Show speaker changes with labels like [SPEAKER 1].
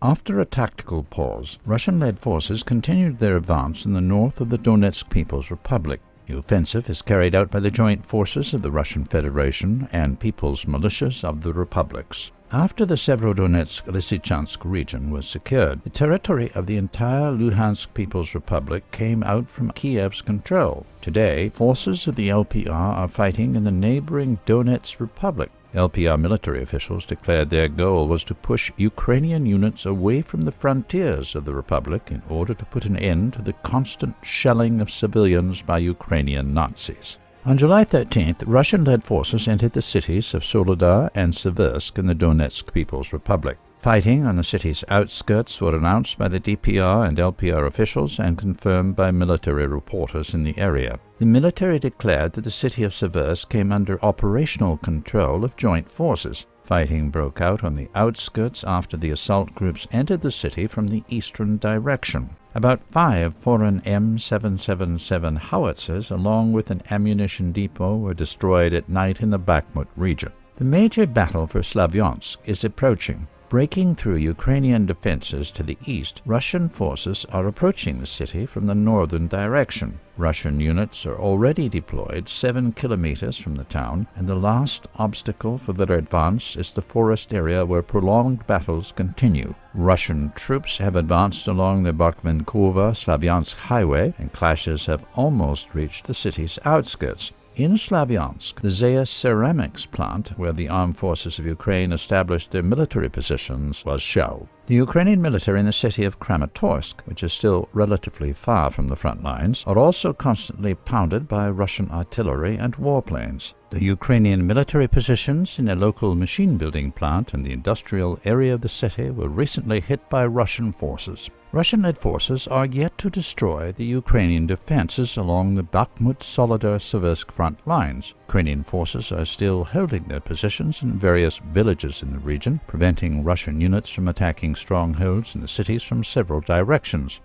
[SPEAKER 1] After a tactical pause, Russian-led forces continued their advance in the north of the Donetsk People's Republic. The offensive is carried out by the joint forces of the Russian Federation and People's Militias of the Republics. After the Severodonetsk-Lysychansk region was secured, the territory of the entire Luhansk People's Republic came out from Kiev's control. Today, forces of the LPR are fighting in the neighboring Donetsk Republic. LPR military officials declared their goal was to push Ukrainian units away from the frontiers of the Republic in order to put an end to the constant shelling of civilians by Ukrainian Nazis. On July 13th, Russian-led forces entered the cities of Soledar and Seversk in the Donetsk People's Republic. Fighting on the city's outskirts were announced by the DPR and LPR officials and confirmed by military reporters in the area. The military declared that the city of Seversk came under operational control of joint forces. Fighting broke out on the outskirts after the assault groups entered the city from the eastern direction. About five foreign M777 howitzers along with an ammunition depot were destroyed at night in the Bakhmut region. The major battle for Slavyansk is approaching. Breaking through Ukrainian defenses to the east, Russian forces are approaching the city from the northern direction. Russian units are already deployed seven kilometers from the town, and the last obstacle for their advance is the forest area where prolonged battles continue. Russian troops have advanced along the Bakhmenkova-Slavyansk highway, and clashes have almost reached the city's outskirts. In Slavyansk, the Zeus ceramics plant, where the armed forces of Ukraine established their military positions, was shelled. The Ukrainian military in the city of Kramatorsk, which is still relatively far from the front lines, are also constantly pounded by Russian artillery and warplanes. The Ukrainian military positions in a local machine-building plant in the industrial area of the city were recently hit by Russian forces. Russian-led forces are yet to destroy the Ukrainian defenses along the Bakhmut-Soledar-Seversk front lines. Ukrainian forces are still holding their positions in various villages in the region, preventing Russian units from attacking strongholds in the cities from several directions.